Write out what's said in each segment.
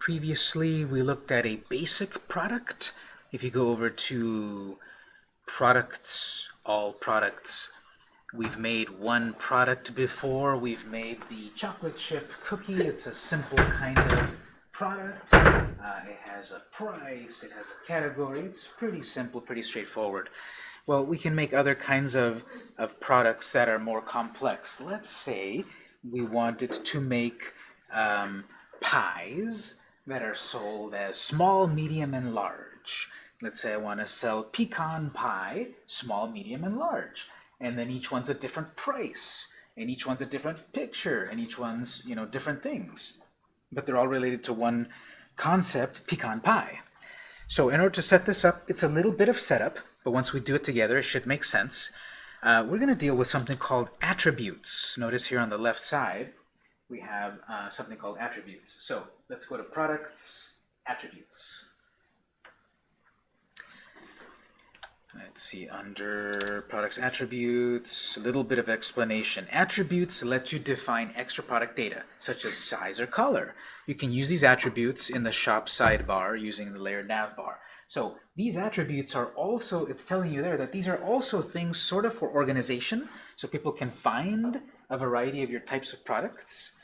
Previously, we looked at a basic product. If you go over to products, all products, we've made one product before. We've made the chocolate chip cookie. It's a simple kind of product. Uh, it has a price, it has a category. It's pretty simple, pretty straightforward. Well, we can make other kinds of, of products that are more complex. Let's say we wanted to make um, pies that are sold as small, medium, and large. Let's say I want to sell pecan pie, small, medium, and large. And then each one's a different price, and each one's a different picture, and each one's, you know, different things. But they're all related to one concept, pecan pie. So in order to set this up, it's a little bit of setup, but once we do it together, it should make sense. Uh, we're going to deal with something called attributes. Notice here on the left side, we have uh, something called attributes. So let's go to products, attributes. Let's see, under products attributes, a little bit of explanation. Attributes let you define extra product data, such as size or color. You can use these attributes in the shop sidebar using the layered navbar. So these attributes are also, it's telling you there that these are also things sort of for organization, so people can find a variety of your types of products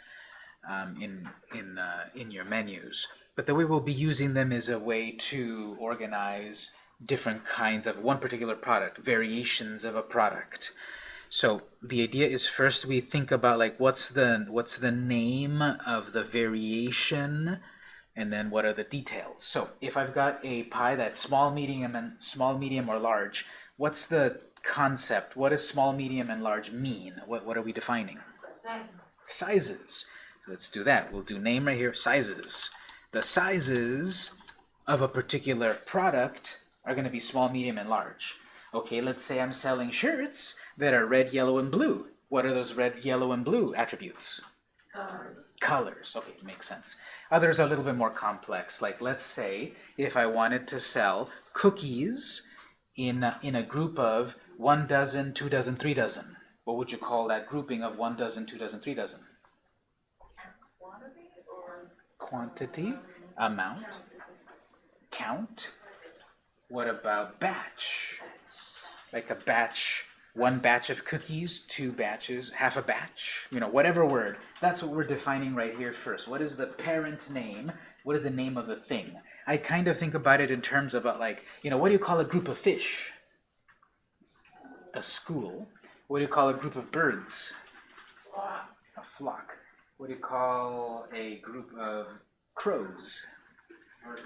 um, in, in, uh, in your menus. But the way we'll be using them is a way to organize different kinds of one particular product, variations of a product. So the idea is first we think about like what's the what's the name of the variation and then what are the details. So if I've got a pie that's small, medium, and small, medium, or large, what's the concept? What does small, medium, and large mean? What, what are we defining? Sizes. Sizes. Let's do that. We'll do name right here, sizes. The sizes of a particular product are going to be small, medium, and large. Okay, let's say I'm selling shirts that are red, yellow, and blue. What are those red, yellow, and blue attributes? Colors. colors. Okay, makes sense. Others are a little bit more complex. Like let's say if I wanted to sell cookies in a, in a group of one dozen, two dozen, three dozen. What would you call that grouping of one dozen, two dozen, three dozen? Quantity or Quantity, amount, count. What about batch? Like a batch one batch of cookies, two batches, half a batch, you know, whatever word. That's what we're defining right here first. What is the parent name? What is the name of the thing? I kind of think about it in terms of uh, like, you know, what do you call a group of fish? A school. What do you call a group of birds? A flock. What do you call a group of crows?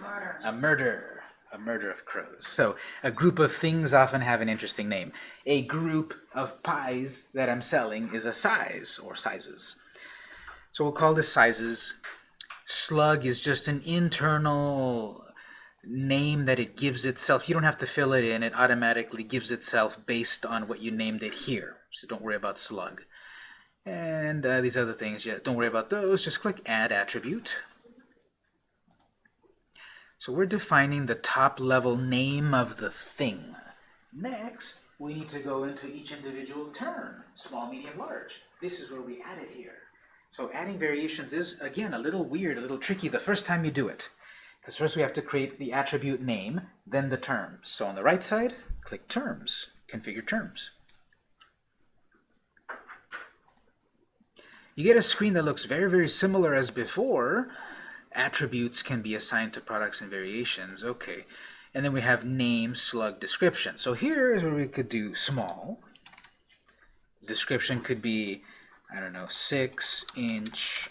murder. A murder. A murder of crows. So a group of things often have an interesting name. A group of pies that I'm selling is a size or sizes. So we'll call this sizes. Slug is just an internal name that it gives itself. You don't have to fill it in. It automatically gives itself based on what you named it here. So don't worry about slug. And uh, these other things, yeah, don't worry about those. Just click Add Attribute. So we're defining the top level name of the thing. Next, we need to go into each individual term, small, medium, large. This is where we add it here. So adding variations is, again, a little weird, a little tricky the first time you do it. Because first we have to create the attribute name, then the terms. So on the right side, click Terms, Configure Terms. You get a screen that looks very, very similar as before, attributes can be assigned to products and variations. Okay. And then we have name, slug, description. So here is where we could do small. Description could be, I don't know, 6 inch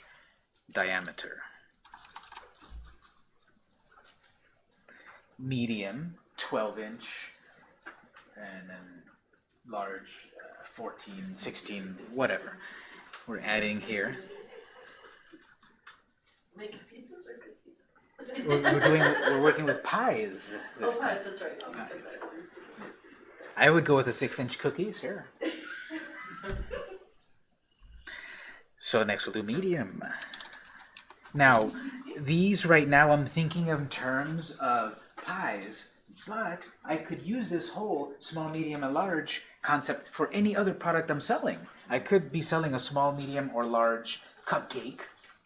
diameter. Medium, 12 inch. And then large, uh, 14, 16, whatever. We're adding here. Making pizzas or cookies? We're, we're doing, we're working with pies Oh, this time. pies, that's right. Oh, so. I would go with a six-inch cookie, sure. so next we'll do medium. Now, these right now I'm thinking of in terms of pies, but I could use this whole small, medium, and large concept for any other product I'm selling. I could be selling a small, medium, or large cupcake,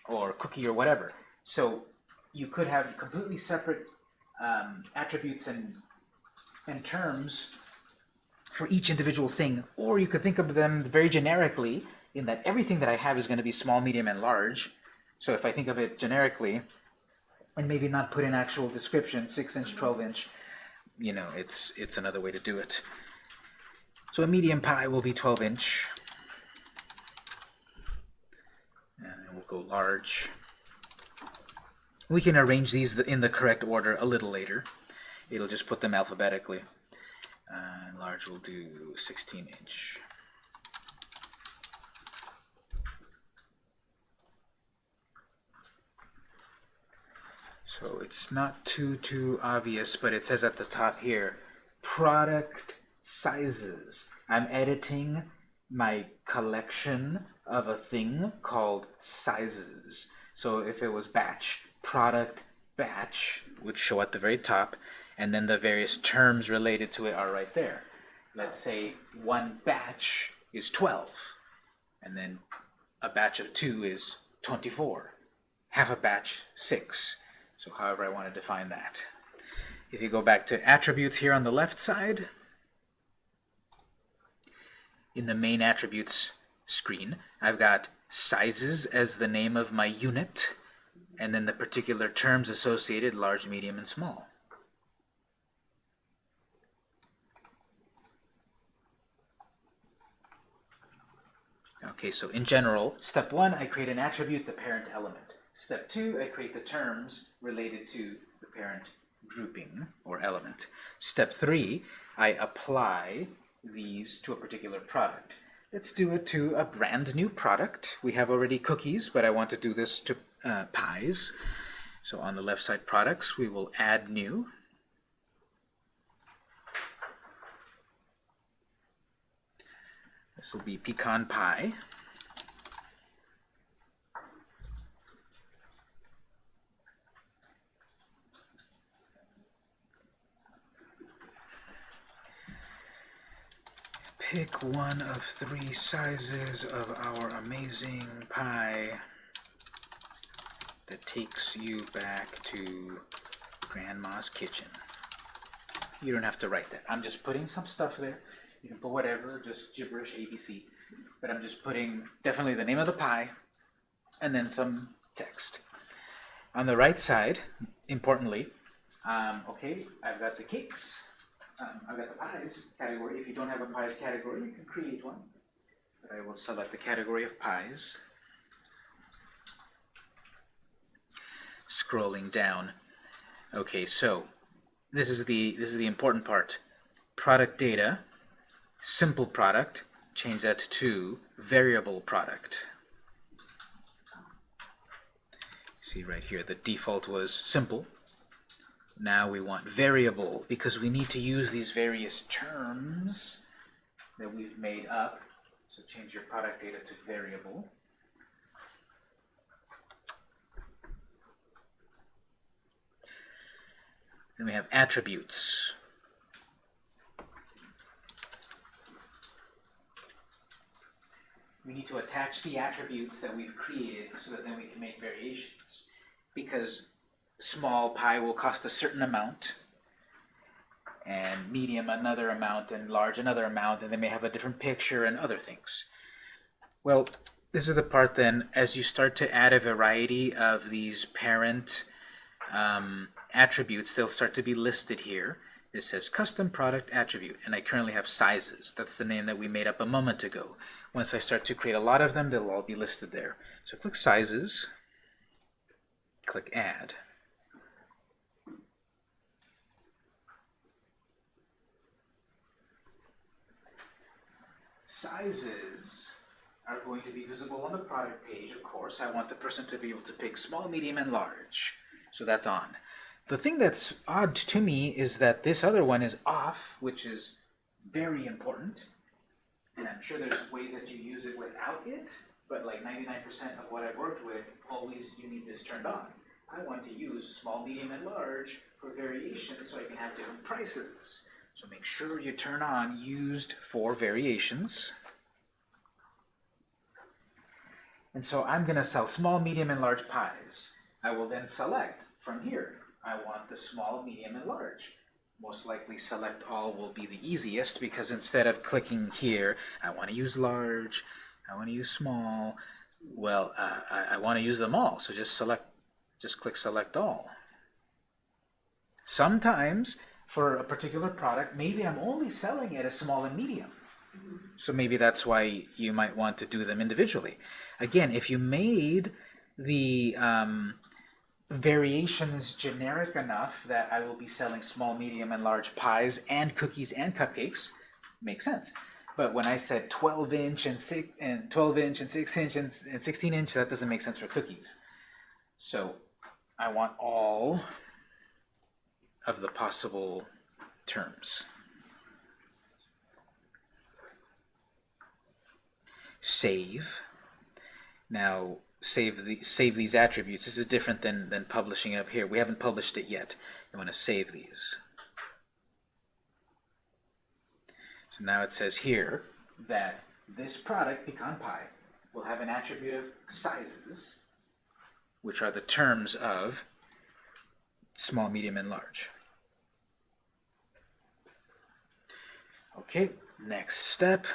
or cookie, or whatever. So you could have completely separate um, attributes and, and terms for each individual thing, or you could think of them very generically in that everything that I have is going to be small, medium, and large. So if I think of it generically, and maybe not put in actual description, 6 inch, 12 inch, you know, it's, it's another way to do it. So a medium pie will be 12 inch. And then we'll go large. We can arrange these in the correct order a little later. It'll just put them alphabetically. Uh, large will do 16 inch. So it's not too, too obvious, but it says at the top here, product sizes. I'm editing my collection of a thing called sizes. So if it was batch, product batch would show at the very top, and then the various terms related to it are right there. Let's say one batch is 12, and then a batch of two is 24. Half a batch, 6. So however I want to define that. If you go back to attributes here on the left side, in the main attributes screen, I've got sizes as the name of my unit, and then the particular terms associated, large, medium, and small. Okay, so in general, step one, I create an attribute, the parent element. Step two, I create the terms related to the parent grouping or element. Step three, I apply these to a particular product. Let's do it to a brand new product. We have already cookies, but I want to do this to uh, pies. So on the left side products, we will add new. This will be pecan pie. Pick one of three sizes of our amazing pie that takes you back to Grandma's kitchen. You don't have to write that. I'm just putting some stuff there. You can put whatever, just gibberish ABC. But I'm just putting definitely the name of the pie and then some text. On the right side, importantly, um, okay, I've got the cakes. Um, I've got the pies category. If you don't have a pies category, you can create one. But I will select the category of pies. Scrolling down. Okay, so this is the this is the important part. Product data, simple product, change that to variable product. See right here, the default was simple. Now we want variable because we need to use these various terms that we've made up. So change your product data to variable. Then we have attributes. We need to attach the attributes that we've created so that then we can make variations. Because small pie will cost a certain amount, and medium another amount, and large another amount, and they may have a different picture and other things. Well, this is the part then, as you start to add a variety of these parent um, attributes, they'll start to be listed here. It says custom product attribute, and I currently have sizes. That's the name that we made up a moment ago. Once I start to create a lot of them, they'll all be listed there. So click sizes, click add. Sizes are going to be visible on the product page, of course. I want the person to be able to pick small, medium, and large. So that's on. The thing that's odd to me is that this other one is off, which is very important. And I'm sure there's ways that you use it without it, but like 99% of what I've worked with, always you need this turned on. I want to use small, medium, and large for variations so I can have different prices. So make sure you turn on used for variations. And so I'm going to sell small, medium, and large pies. I will then select from here. I want the small, medium, and large. Most likely select all will be the easiest because instead of clicking here, I want to use large, I want to use small, well, uh, I, I want to use them all, so just select, just click select all. Sometimes, for a particular product, maybe I'm only selling it as small and medium. So maybe that's why you might want to do them individually. Again, if you made the um, variations generic enough that I will be selling small, medium, and large pies and cookies and cupcakes, makes sense. But when I said 12 inch and six and 12 inch and 6 inch and, and 16 inch, that doesn't make sense for cookies. So I want all of the possible terms. Save. Now save the save these attributes. This is different than than publishing up here. We haven't published it yet. You want to save these. So now it says here that this product, pecan pie, will have an attribute of sizes, which are the terms of small, medium, and large. Okay, next step,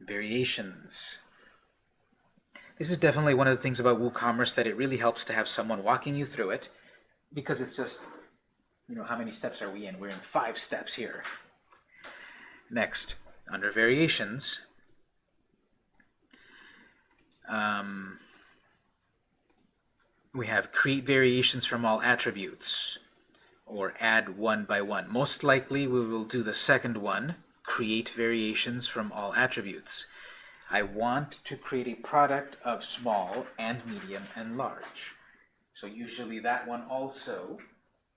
variations. This is definitely one of the things about WooCommerce that it really helps to have someone walking you through it because it's just, you know, how many steps are we in? We're in five steps here. Next, under variations, um, we have create variations from all attributes or add one by one. Most likely we will do the second one, create variations from all attributes. I want to create a product of small and medium and large. So usually that one also,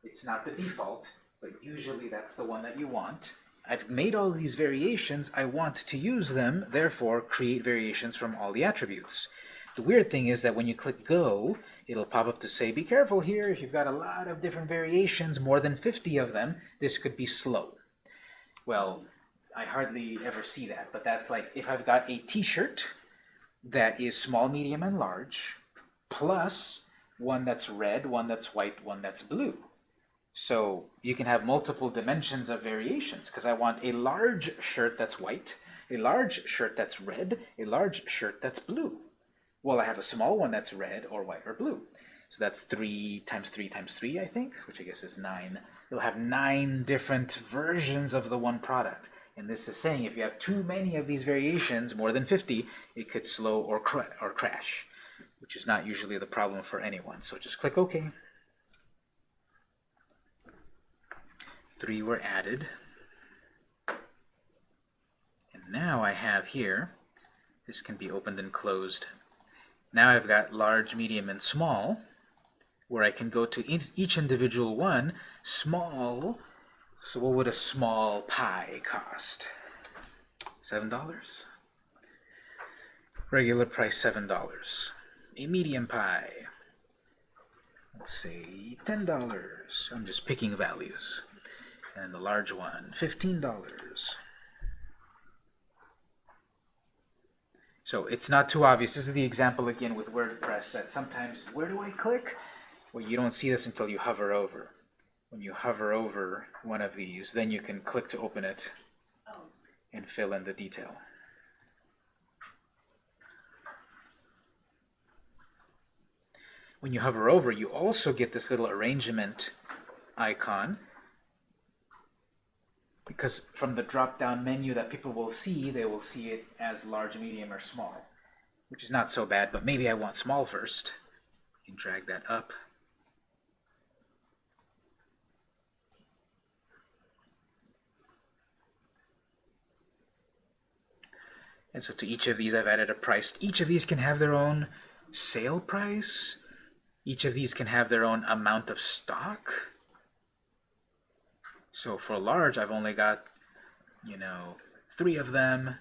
it's not the default, but usually that's the one that you want. I've made all these variations, I want to use them, therefore create variations from all the attributes. The weird thing is that when you click go, it'll pop up to say, be careful here, if you've got a lot of different variations, more than 50 of them, this could be slow. Well, I hardly ever see that, but that's like if I've got a t-shirt that is small, medium, and large, plus one that's red, one that's white, one that's blue. So you can have multiple dimensions of variations because I want a large shirt that's white, a large shirt that's red, a large shirt that's blue. Well, I have a small one that's red or white or blue. So that's 3 times 3 times 3, I think, which I guess is 9. You'll have 9 different versions of the one product. And this is saying if you have too many of these variations, more than 50, it could slow or, or crash, which is not usually the problem for anyone. So just click OK. Three were added. And now I have here, this can be opened and closed. Now I've got large, medium, and small, where I can go to each individual one. Small, so what would a small pie cost? $7? Regular price, $7. A medium pie, let's say $10. I'm just picking values. And the large one, $15. So it's not too obvious. This is the example again with WordPress that sometimes, where do I click? Well, you don't see this until you hover over when you hover over one of these, then you can click to open it and fill in the detail. When you hover over, you also get this little arrangement icon because from the drop-down menu that people will see, they will see it as large, medium, or small, which is not so bad, but maybe I want small first. You can drag that up. And so to each of these I've added a price. Each of these can have their own sale price. Each of these can have their own amount of stock. So for large, I've only got, you know, three of them.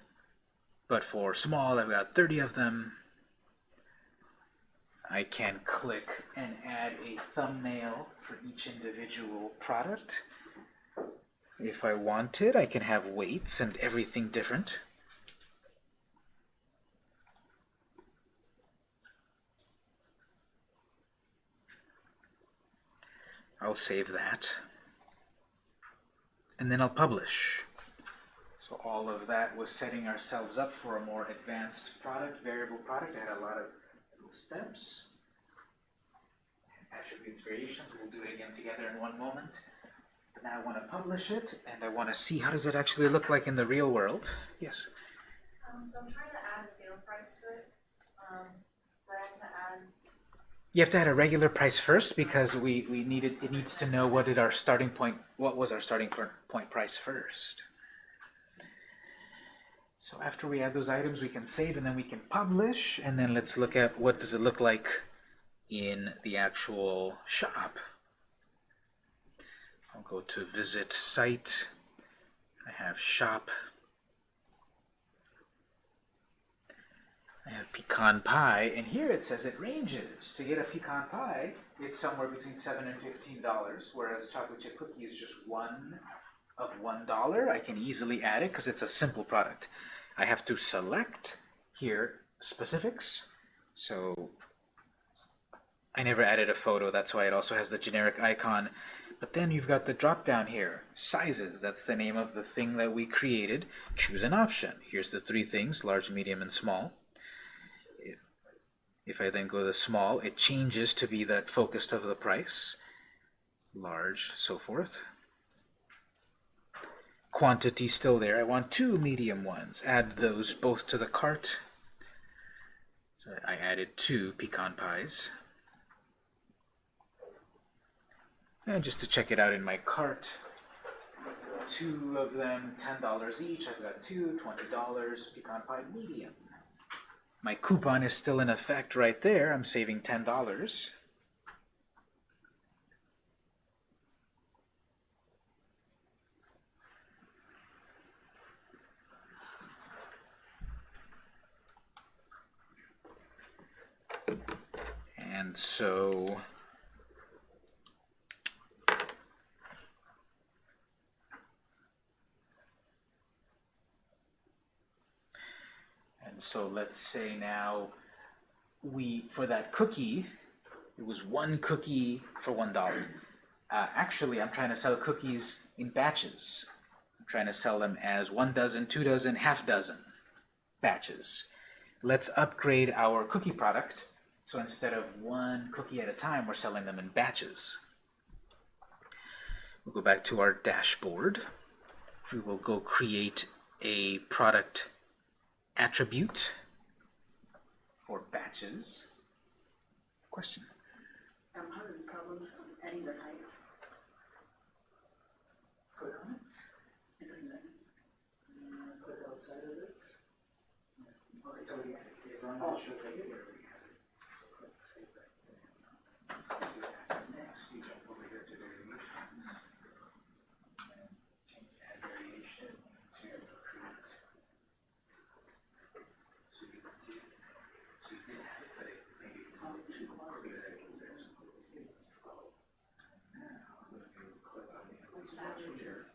But for small, I've got 30 of them. I can click and add a thumbnail for each individual product. If I wanted, I can have weights and everything different. I'll save that. And then I'll publish. So all of that was setting ourselves up for a more advanced product, variable product. I had a lot of little steps. Attributes variations, we'll do it again together in one moment. But now I want to publish it, and I want to see how does it actually look like in the real world. Yes? Um, so I'm trying to add a sale price to it, um, but I have to add, You have to add a regular price first because we, we needed it needs to know what did our starting point what was our starting point price first. So after we add those items we can save and then we can publish and then let's look at what does it look like in the actual shop. I'll go to visit site. I have shop. I have pecan pie, and here it says it ranges. To get a pecan pie, it's somewhere between seven and fifteen dollars, whereas chocolate chip cookie is just one of one dollar. I can easily add it because it's a simple product. I have to select here specifics. So I never added a photo, that's why it also has the generic icon. But then you've got the drop down here, sizes, that's the name of the thing that we created. Choose an option. Here's the three things, large, medium, and small. If I then go to the small, it changes to be that focused of the price, large, so forth. Quantity still there. I want two medium ones. Add those both to the cart. So I added two pecan pies. And just to check it out in my cart, two of them, $10 each. I've got two, $20, pecan pie medium. My coupon is still in effect right there. I'm saving $10. And so And so let's say now we, for that cookie, it was one cookie for one dollar. Uh, actually, I'm trying to sell cookies in batches. I'm trying to sell them as one dozen, two dozen, half dozen batches. Let's upgrade our cookie product. So instead of one cookie at a time, we're selling them in batches. We'll go back to our dashboard. We will go create a product attribute for batches. Question? I'm having problems adding the sites. Click on it. It doesn't let me. Uh, click outside of it. Oh, it's already added. As long as it shows right here, it already has it. So click save that. Do that. Next, you jump over here to variations. And change add variation to create. So you can see, so you did have it, but it maybe it's not too close. Now, if you click on the English option here,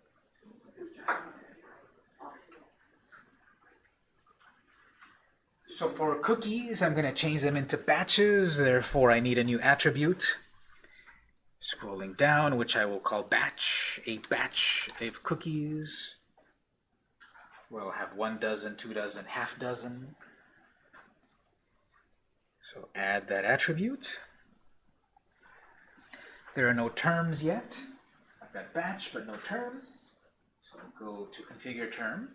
this giant So for cookies, I'm going to change them into batches, therefore I need a new attribute. Scrolling down, which I will call batch, a batch of cookies. We'll have one dozen, two dozen, half dozen. So add that attribute. There are no terms yet. I've got batch, but no term. So go to configure term.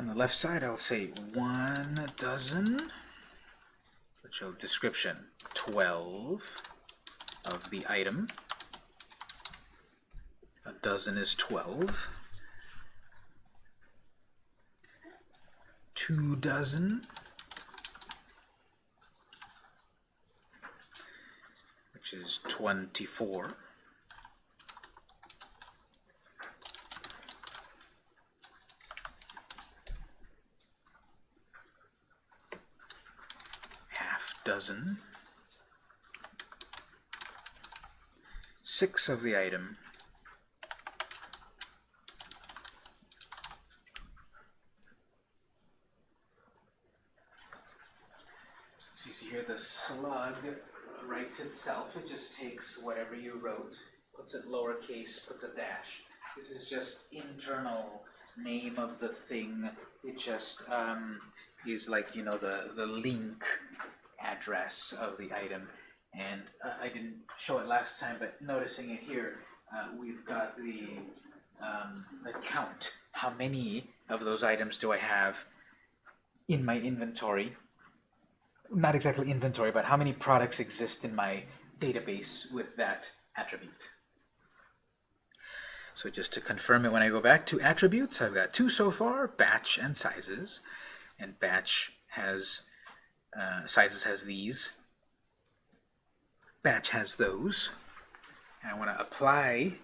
On the left side, I'll say one dozen, which will description 12 of the item. A dozen is 12. Two dozen, which is 24. dozen, six of the item, So you see here the slug writes itself. It just takes whatever you wrote, puts it lowercase, puts a dash. This is just internal name of the thing. It just um, is like, you know, the, the link address of the item. And uh, I didn't show it last time, but noticing it here, uh, we've got the, um, the count. How many of those items do I have in my inventory? Not exactly inventory, but how many products exist in my database with that attribute? So just to confirm it, when I go back to attributes, I've got two so far, batch and sizes. And batch has, uh, sizes has these. Batch has those. And I want to apply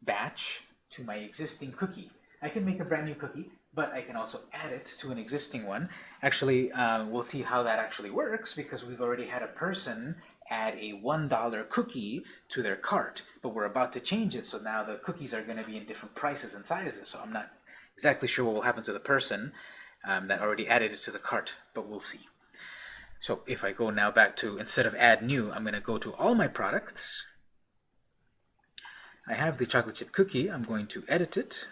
batch to my existing cookie. I can make a brand new cookie, but I can also add it to an existing one. Actually, uh, we'll see how that actually works because we've already had a person add a $1 cookie to their cart, but we're about to change it, so now the cookies are going to be in different prices and sizes, so I'm not exactly sure what will happen to the person um, that already added it to the cart, but we'll see. So if I go now back to, instead of add new, I'm going to go to all my products. I have the chocolate chip cookie. I'm going to edit it.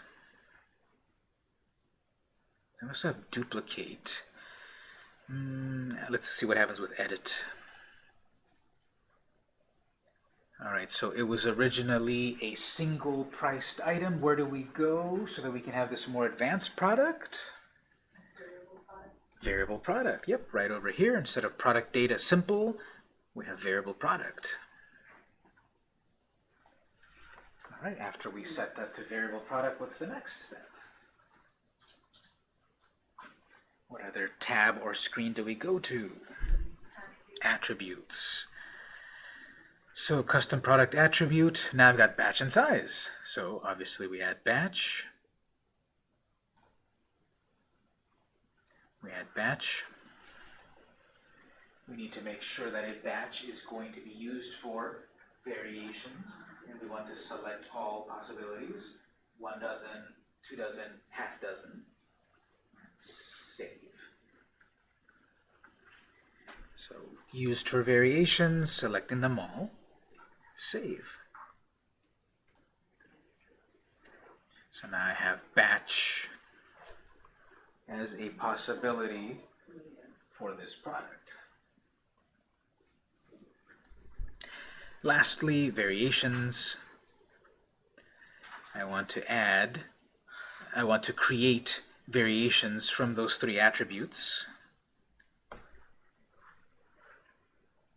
I also have duplicate. Mm, let's see what happens with edit. Alright, so it was originally a single priced item. Where do we go so that we can have this more advanced product? Variable product. Yep, right over here. Instead of product data simple, we have variable product. Alright, after we set that to variable product, what's the next step? What other tab or screen do we go to? Attributes. So custom product attribute, now I've got batch and size. So obviously we add batch. We add batch. We need to make sure that a batch is going to be used for variations, and we want to select all possibilities. One dozen, two dozen, half dozen. Save. So used for variations, selecting them all. Save. So now I have batch as a possibility for this product. Lastly, variations. I want to add, I want to create variations from those three attributes.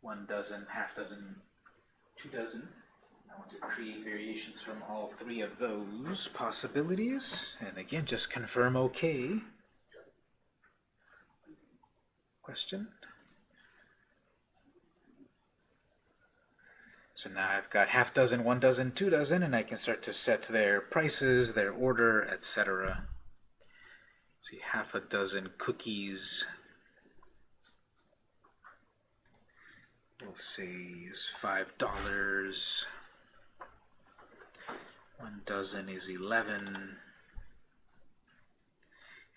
One dozen, half dozen, two dozen. I want to create variations from all three of those possibilities. And again, just confirm OK. Question? So now I've got half dozen, one dozen, two dozen, and I can start to set their prices, their order, etc. See, half a dozen cookies. We'll say is five dollars. One dozen is eleven.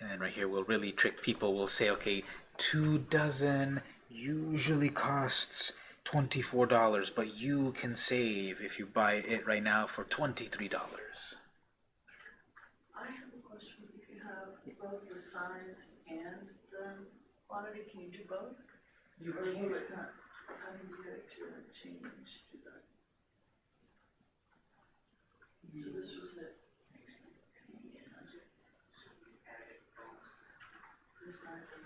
And then right here we'll really trick people. We'll say, okay, two dozen usually costs $24, but you can save if you buy it right now for $23. I have a question, if you have both the size and the quantity, can you do both? You Or will it not, how do you get it to change to that? So this was it, the size and,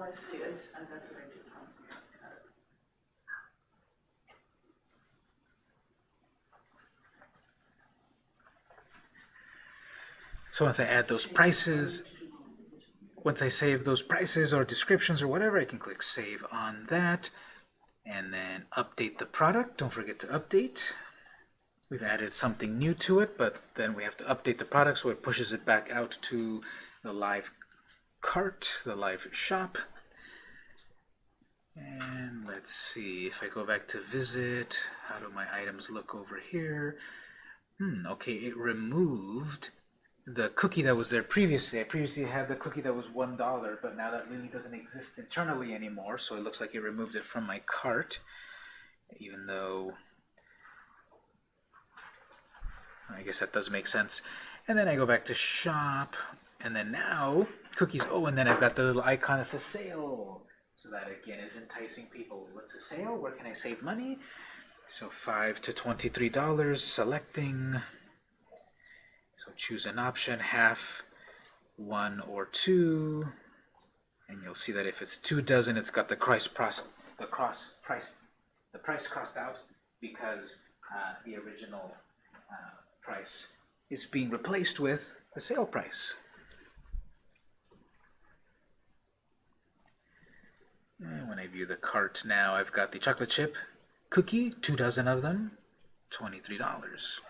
Oh, I see, I s- uh, that's what I it. So once I add those prices, once I save those prices or descriptions or whatever, I can click Save on that, and then update the product. Don't forget to update. We've added something new to it, but then we have to update the product so it pushes it back out to the live cart, the live shop. And let's see, if I go back to visit, how do my items look over here? Hmm, okay, it removed the cookie that was there previously. I previously had the cookie that was one dollar, but now that really doesn't exist internally anymore, so it looks like it removed it from my cart, even though I guess that does make sense. And then I go back to shop, and then now cookies. Oh, and then I've got the little icon that says sale. So that again is enticing people. What's a sale? Where can I save money? So five to twenty-three dollars. Selecting. So choose an option, half, one, or two. And you'll see that if it's two dozen, it's got the price cross the cross price the price crossed out because uh, the original uh, price is being replaced with the sale price. When I view the cart now, I've got the chocolate chip cookie, two dozen of them, $23.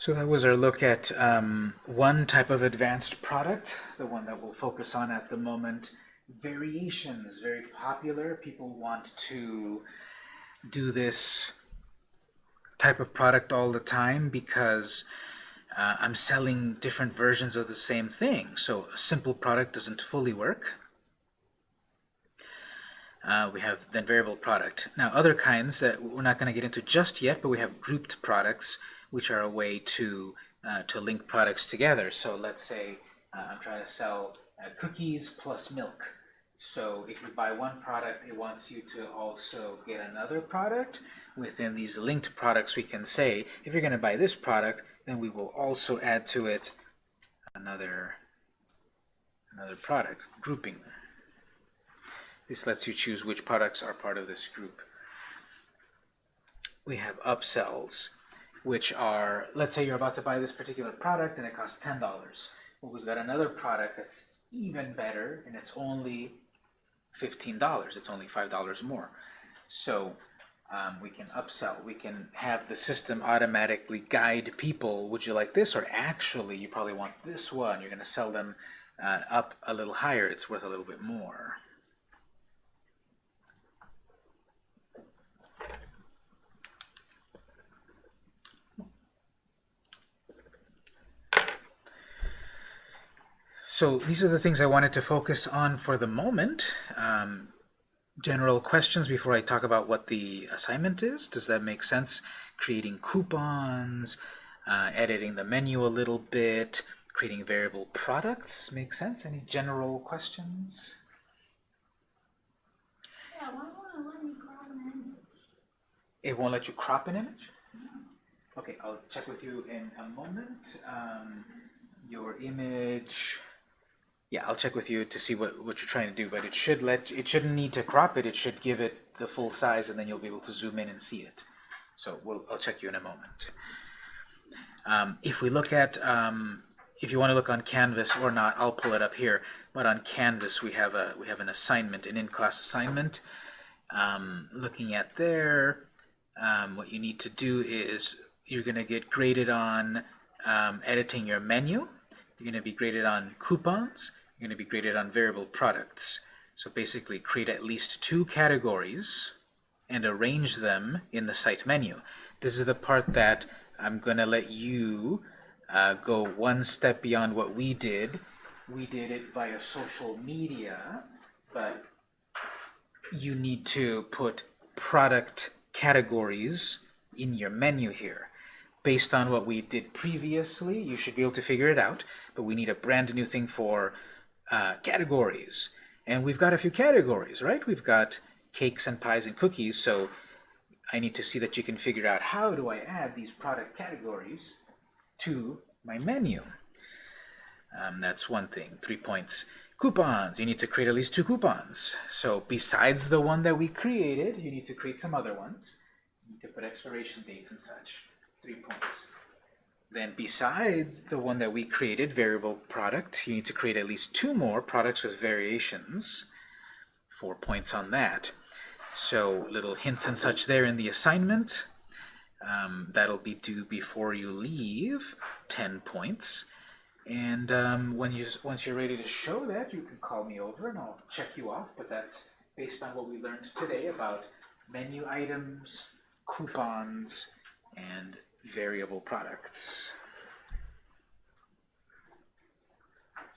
So that was our look at um, one type of advanced product, the one that we'll focus on at the moment. Variations, very popular. People want to do this type of product all the time because uh, I'm selling different versions of the same thing. So a simple product doesn't fully work. Uh, we have then variable product. Now other kinds that we're not going to get into just yet, but we have grouped products which are a way to uh, to link products together. So let's say uh, I'm trying to sell uh, cookies plus milk. So if you buy one product, it wants you to also get another product. Within these linked products, we can say, if you're going to buy this product, then we will also add to it another, another product, grouping. This lets you choose which products are part of this group. We have upsells which are, let's say you're about to buy this particular product and it costs $10. Well, we've got another product that's even better and it's only $15. It's only $5 more. So um, we can upsell. We can have the system automatically guide people. Would you like this? Or actually, you probably want this one. You're going to sell them uh, up a little higher. It's worth a little bit more. So these are the things I wanted to focus on for the moment. Um, general questions before I talk about what the assignment is. Does that make sense? Creating coupons, uh, editing the menu a little bit, creating variable products. Make sense? Any general questions? Yeah, why won't it let me crop an image? It won't let you crop an image? Okay, I'll check with you in a moment. Um, your image yeah, I'll check with you to see what, what you're trying to do, but it should let it shouldn't need to crop it, it should give it the full size and then you'll be able to zoom in and see it. So we'll, I'll check you in a moment. Um, if we look at, um, if you want to look on Canvas or not, I'll pull it up here, but on Canvas we have a we have an assignment, an in-class assignment. Um, looking at there, um, what you need to do is you're going to get graded on um, editing your menu. You're going to be graded on coupons you're going to be graded on variable products. So basically create at least two categories and arrange them in the site menu. This is the part that I'm going to let you uh, go one step beyond what we did. We did it via social media, but you need to put product categories in your menu here. Based on what we did previously, you should be able to figure it out, but we need a brand new thing for uh, categories. And we've got a few categories, right? We've got cakes and pies and cookies, so I need to see that you can figure out how do I add these product categories to my menu. Um, that's one thing. Three points. Coupons. You need to create at least two coupons. So besides the one that we created, you need to create some other ones. You need to put expiration dates and such. Three points. Then besides the one that we created, variable product, you need to create at least two more products with variations. four points on that. So little hints and such there in the assignment. Um, that'll be due before you leave, 10 points. And um, when you once you're ready to show that, you can call me over and I'll check you off. But that's based on what we learned today about menu items, coupons, and variable products.